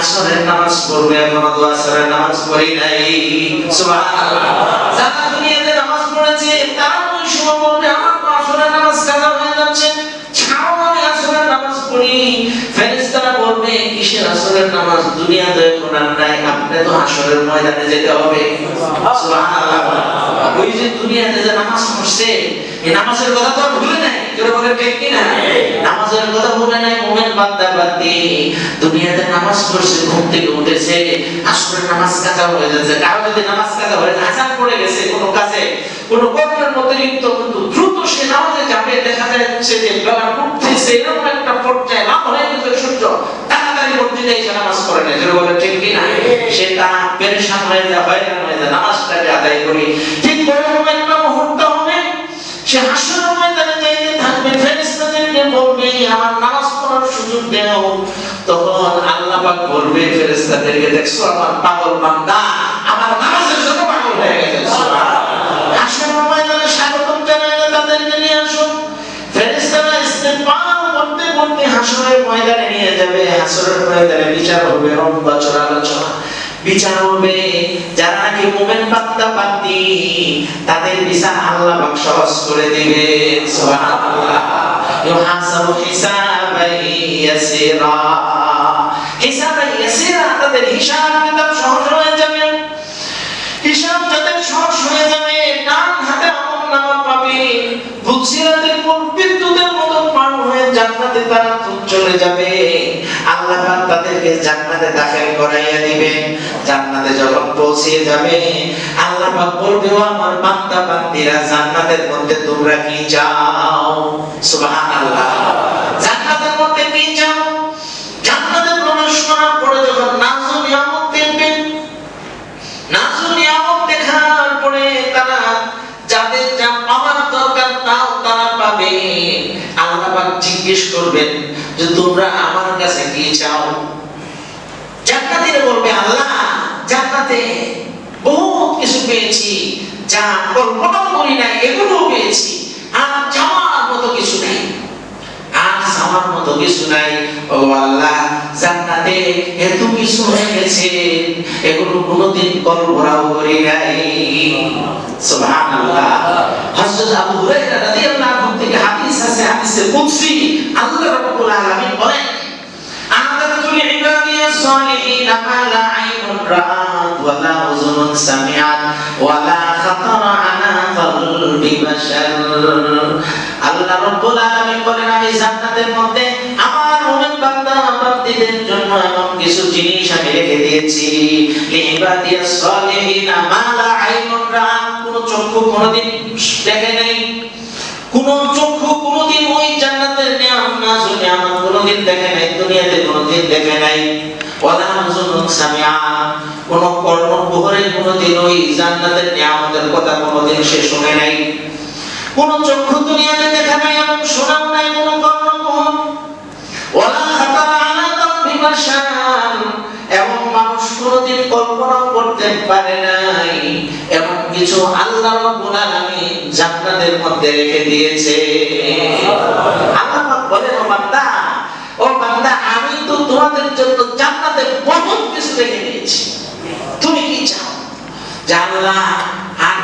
আসরের নামাজ পড়বে আমরা তো আসরের নামাজ পড়ি নাই। সুবহানাল্লাহ। যারা দুনিয়াতে নামাজ পড়েছে তারা ওই সময় বলবে আমার তো আসরের নামাজ কাজা হয়ে যাচ্ছে। ছাড়ো আমি আসরের নামাজ পড়ি। কিসের আসরের নামাজ দুনিয়াতে এখন নাই আপনি তো আসরের ময়দানে যেতে হবে। ওই যে দুনিয়াতে যে নামাজ পড়ছে এই নামাজের কথা তো ভুলে নাই জোরে বলে ঠিক কি না নামাজের কথা ভুলে নাই মোমেন বান্দা বান্দি। দুনিয়াতে নামাজ পড়ছে ঘুম থেকে উঠেছে আসরের নামাজ কাজা হয়ে যাচ্ছে। কারও যদি নামাজ কাজা হয়ে আজান পড়ে গেছে কোনো কাজে কোনো কর্মের মধ্যে কিন্তু দ্রুত সে নামাজে যাবে দেখা যাচ্ছে যে বেলা উঠতেছে এরকম একটা পর্যায়ে হয়ে গেছে সূর্য। নামাজ পড়ে না বলে ঠিক পেরেশান হয়ে যায় হয়রান হয়ে যায় নামাজটাকে আদায় করি ঠিক ওরকম একটা মুহূর্ত হবে। সে হাসর ময়দানে যাইতে থাকবে ফেরেশতাদেরকে বলবে আমার নামাজ পড়ার সুযোগ দাও। তখন আল্লাহ পাক বলবে ফেরেশতাদেরকে দেখছ আমার পাগল বান্দা আমার নামাজের জন্য পাগল হয়ে গেছে। সুবহানাল্লাহ। হাসর ময়দানে স্বাগতম জানাইলে তাদেরকে নিয়ে আসো। ফেরেশতারা ইস্তেগফার করতে করতে হাসরের ময়দানে নিয়ে যাবে, হাসরের ময়দানে বিচার হবে বিচার হবে। যারা নাকি মুমিন তাদের বিচার আল্লাহ পাক সহজ করে দিবে। সুবহানাল্লাহ। হিসাবান ইয়াসিরা। হিসাবান ইয়াসিরা, তাদের হিসাব কিতাব সহজ হয়ে যাবে। হিসাব যাদের সহজ হয়ে যাবে, ডান হাতে আমল নামা পাবে। বুঝিরাতের পর বিদ্যুতের মতো পার হয়ে জান্নাতে তারা চলে যাবে। আল্লাহ পাক তাদেরকে জান্নাতে দাখিল করাইয়া দিবেন। জান্নাতে যখন পৌঁছে যাবে, আল্লাহ পাক বলবে আমার বান্দা, বান্দিরা, জান্নাতের মধ্যে তোমরা কি চাও? সুবহানাল্লাহ। জান্নাতের মধ্যে কি চাও? জান্নাতে প্রবেশ করার পরে যখন নাজু নিয়ামত দেখবেন নাজু নিয়ামত দেখার পরে তারা যাদের যা পাওয়ার দরকার তাও তারা পাবে। আল্লাহ পাক জিজ্ঞেস করবেন যে তোমরা আমার কাছে কি চাও? জান্নাতীরা বলবে, আল্লাহ, জান্নাতে বহু কিছু পেয়েছি যা কল্পনা করি নাই এগুলো পেয়েছি। আর চাওয়ার মতো কিছু নেই। সামান্য তোকে শুনাই ও আল্লাহ, জান্নাতে এত কিছু রেখেছে এগুলো কোনোদিন কল্পনাও করি নাই। সুবহানাল্লাহ। হযরত আবু হুরায়রা রাদিয়াল্লাহু থেকে হাদিস আছে, হাদিসে কুদসি, আল্লাহ রাব্বুল আলামিন বলেন আনাদাতুল ইবাদিয়া সালিহিন মা লা আইনুন রাআত ওয়া লা উযুনুন সামিআত ওয়া লা খাতারা আলা কলবি বাশার আল্লাহ রব্বুল আলামিন বলেন, আমি জান্নাতের মধ্যে আমার মুমিন বান্দা জন্য এমন কিছু জিনিস আমি রেখে দিয়েছি। সালিহিনা আইনুন রাআত কোন চক্ষু কোনদিন দেখে নাই। কোন চক্ষু কোনদিন ওই জান্নাতের নিয়ামত নাজুল নিয়ামত কোনদিন দেখে নাই, দুনিয়াতে কোনদিন দেখে নাই। কোন কোনদিন ওই জান্নাতের নিয়ামতের কথা কোনদিন সে শুনে নাই। কোন চক্ষু দুনিয়াতে দেখা নাই এবং শোনাও নাই, কোন কর্ণ বহর ওয়ালা খাতারা আলা এবং মানুষ কোনদিন কল্পনাও করতে পারে নাই। এমন কিছু আল্লাহ রাব্বুল আলামিন জান্নাতের মধ্যে রেখে দিয়েছে। আল্লাহ বলেন, ও বান্দা ও বান্দা, আমি তো তোমাদের জন্য জান্নাতে বহুত কিছু রেখে দিয়েছি। তুমি কি চাও? জানলা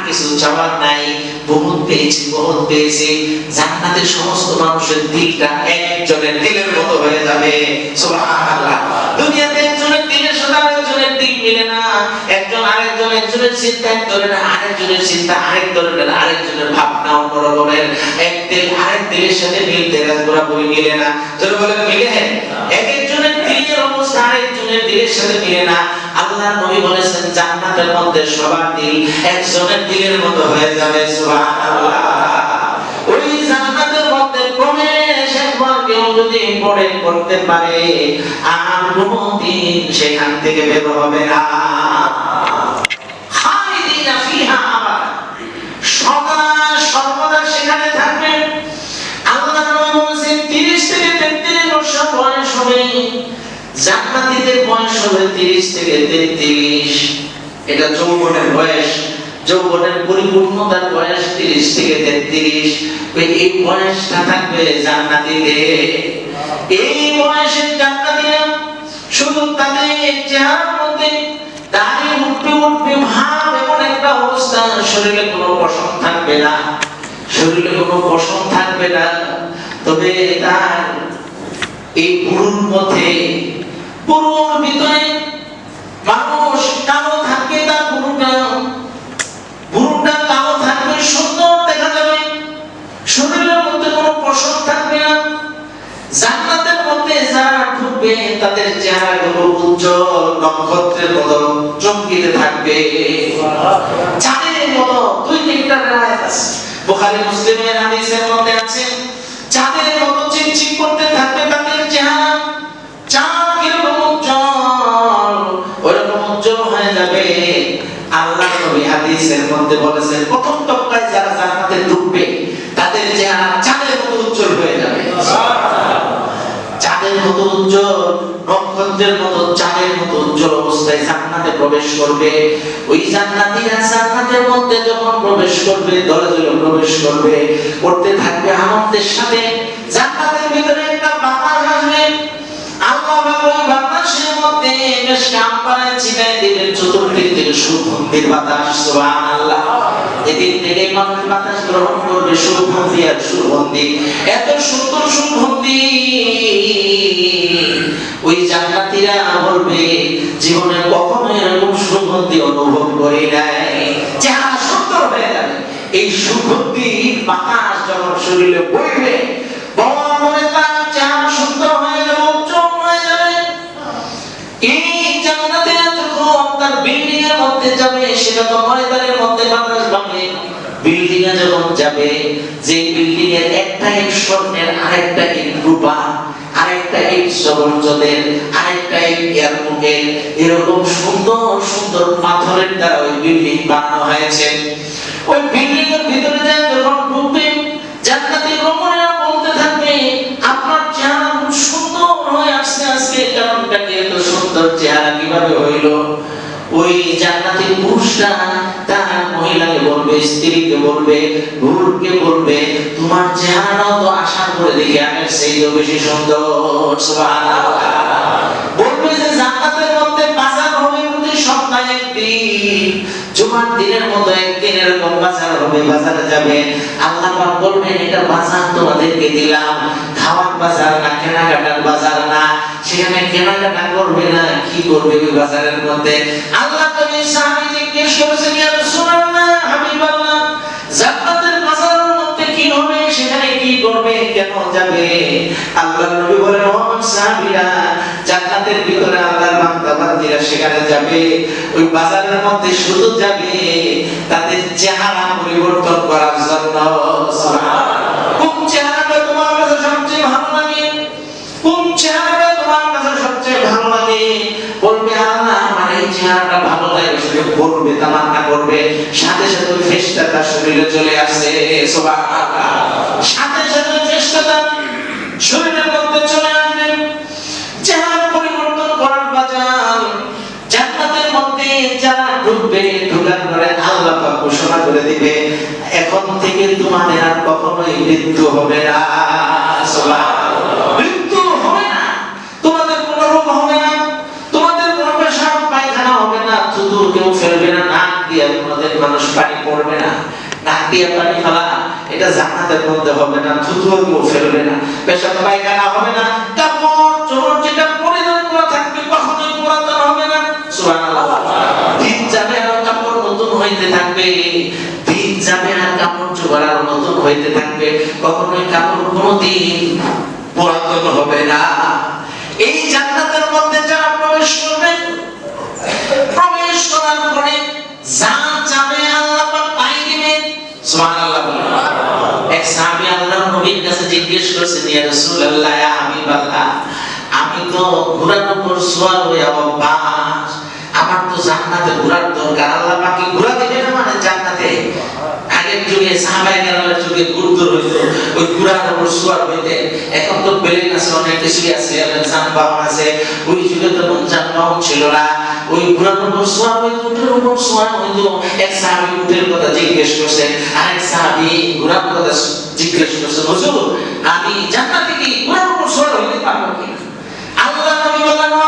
কিছু চাওয়ার নাই, বহুত পেয়েছি বহুত পেয়েছি। জান্নাতের সমস্ত মানুষের দিলটা একজনের দিলের মতো হয়ে যাবে। সুবহানাল্লাহ। দুনিয়াতে একজনের দিলের সাথে আরেকজনের দিল মিলে না। একজন আরেকজন, একজনের চিন্তা, এক ধরনের আরেকজনের চিন্তা, আরেক ধরনের আরেকজনের ভাবনাও অন্যরা বলেন এক তেল আরেক তেলের সাথে মিলতে রাজপুরা বই মিলে না। যারা বলেন মিলে এক একজনের দিলের অবস্থা আরেকজনের দিলের সাথে মিলে না। আল্লাহ নবী বলেছেন, জান্নাতের মধ্যে সবার দিল একজনের দিলের মতো হয়ে যাবে, সুবহানাল্লাহ। ওই জান্নাতের মধ্যে প্রবেশ একবার কেউ যদি পড়ে করতে পারে, আর কোনদিন সেখান থেকে বের হবে না। সদা সর্বদা সেখানে থাকবেন জান্নাতীদের বয়স হবে 30 থেকে 33 এটা যৌবনের বয়স। যৌবনের পরিপূর্ণতার বয়স 30 থেকে 33 ওই এই বয়সটা থাকবে জান্নাতীদের। এই বয়সের জান্নাতীরা শুধু তাদের চেহারার মধ্যে দাড়ি উঠবে উঠবে ভাব এমন একটা অবস্থা, শরীরে কোনো পশম থাকবে না। শরীরে কোনো পশম থাকবে না। তবে তার এই পুরুর পথে পুরুর ভিতরে মানুষ কালো থাকবে তার পুরুটা পুরুটা কালো থাকবে, সুন্দর দেখা যাবে। শরীরের মধ্যে কোনো পশম থাকবে না। জান্নাতের মধ্যে যারা ঢুকবে, তাদের চেহারাগুলো উজ্জ্বল নক্ষত্রের মতো চমকিতে থাকবে। চাঁদের মতো দুই তিনটা রেওয়ায়াত আছে। বুখারী, মুসলিমের হাদিসের মধ্যে আছে মধ্যে বলেছেন, প্রথম তবকায় যারা জান্নাতে ঢুকবে, তাদের চেহারা চাঁদের মতো উজ্জ্বল হয়ে যাবে। চাঁদের মতো উজ্জ্বল নক্ষত্রের মতো চাঁদের মতো উজ্জ্বল অবস্থায় জান্নাতে প্রবেশ করবে। ওই জান্নাতীরা মধ্যে যখন প্রবেশ করবে, দলে দলে প্রবেশ করবে করতে থাকবে আনন্দের সাথে। জান্নাতের ভিতরে একটা বাতাস আসবে। আল্লাহ ওই বাতাসের মধ্যে বেশ দিবেন চতুর্দিক থেকে সুগন্ধির বাতাস এদিক থেকে মানুষ বাতাস গ্রহণ করবে, সুগন্ধি আর সুগন্ধি। এত সুন্দর সুগন্ধি। ওই বলবে, জীবনে কখনো এরকম সুগন্ধি অনুভব করি নাই। চেহারা সুন্দর হয়ে যাবে। এই সুগন্ধি বাতাস যখন শরীরে বইবে বাবা মনে মধ্যে বিল্ডিং এ যখন যাবে, যে বিল্ডিং এর একটা ইট আরেকটা ইট আরেকটা ইট আরেকটা ইট এরকম সুন্দর সুন্দর পাথরের দ্বারা ওই বিল্ডিং বানানো হয়েছে। ওই বিল্ডিং এর ভিতরে যায় যখন ঢুকবে, জান্নাতি রমণীরা বলতে থাকবে, আপনার চেহারা খুব সুন্দর হয়ে আসছে আজকে, কারণটা কি এত সুন্দর চেহারা কীভাবে হইল? ওই জান্নাতি পুরুষটা তার মহিলাকে বলবে, স্ত্রীকে বলবে বলবে, তোমার তো আশা করে দেখি সেই তো বেশি সুন্দর। বলবে যে জান্নাতের মধ্যে বাজার হবে সপ্তাহে একদিন। জুমার দিনের মতো একদিন এরকম বাজার হবে, বাজারে যাবে। আল্লাহ বলবেন, এটা বাজার তোমাদেরকে দিলাম। খাওয়ার বাজার না, কেনাকাটার বাজার না। সেখানে কেনাকাটা করবে না, কি করবে ওই বাজারের মধ্যে? আল্লাহ নবী সাহাবী জিজ্ঞেস করেছেন বাজারের মধ্যে কি হবে, সেখানে কি করবে, কেন যাবে? আল্লাহ নবী বলেন ও সাহাবীরা, জান্নাতের ভিতরে আল্লাহর বান্দা সেখানে যাবে, ওই বাজারের মধ্যে শুধু যাবে, তাদের চেহারা পরিবর্তন করার জন্য। কোন শুধু বলবে, তামান্না করবে, সাথে সাথে ওই ফেরেশতাটা শরীরে চলে সাথে সাথে ওই ফেরেশতাটা শরীরের মধ্যে চলে পরিবর্তন করার জান্নাতের মধ্যে যারা ঢুকবে ঢোকার পরে আল্লাহ ঘোষণা করে দিবে, এখন থেকে তোমাদের আর কখনোই মৃত্যু হবে না, সুবহানাল্লাহ। মৃত্যু হবে না তোমাদের কোনো রোগ হবে না তোমাদের কোনো পেশাব পায়খানা হবে না থুতু কেউ ফেলবে না নাক দিয়ে তোমাদের মানুষ পানি পড়বে না। পানি ফেলা এটা মধ্যে হবে না থুতু কেউ ফেলবে না। পেশাব পায়খানা হবে না, কাপড় চোপড় যেটা পরিধান করা থাকবে কখনোই পুরাতন হবে না। দিন যাবে আর কাপড় নতুন হইতে থাকবে। দিন যাবে আর কাপড় চোপড় আর নতুন হইতে থাকবে। কখনোই কাপড় কোনোদিন পুরাতন হবে না। জিজ্ঞেস করেছেন ইয়া রাসূলুল্লাহ, ইয়া হাবিবাল্লাহ, আমি তো ঘোড়ার উপর সওয়ার হয়ে অভ্যাস আমার তো জান্নাতে ঘোড়ার দরকার। আল্লাহ পাক কি ঘোড়া দিবে না মানে জান্নাতে? আগের যুগে সাহাবায়ে কেরামের যুগে গুরুত্ব হইতো, ওই ঘোড়ার উপর সওয়ার হইতে। এখন তো প্লেন আছে, অনেক কিছুই আছে যানবাহন আছে, ওই যুগে তো যানবাহন ছিল না। ওই ঘোড়ার উপর সওয়ার হইতো, উটের উপর সওয়ার হইতো। এক সাহাবী উটের কথা জিজ্ঞেস করছেন আরেক সাহাবী, ঘোড়ার কথা জিজ্ঞেস করছেন হুজুর আমি জান্নাতে হইতে পারব কি আল্লাহ নবী বলেন ও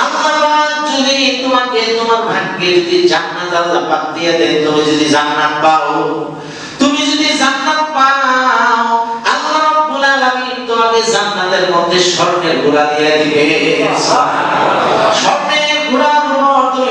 আল্লাহ পাক যদি তোমাকে তোমার ভাগ্যে যদি জান্নাত আল্লাহ পাক দিয়ে দেন তুমি যদি জান্নাত পাও তুমি যদি জান্নাত পাও আল্লাহ রাব্বুল আলামিন তোমাকে জান্নাতের মধ্যে স্বর্ণের ঘোড়া দিয়ে দিবে। স্বর্ণের ঘোড়ার উপর তুমি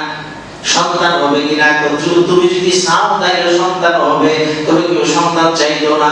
সন্তান হবে কিনা? তুমি যদি চাও সন্তান হবে তুমি কেউ সন্তান চাইতো না।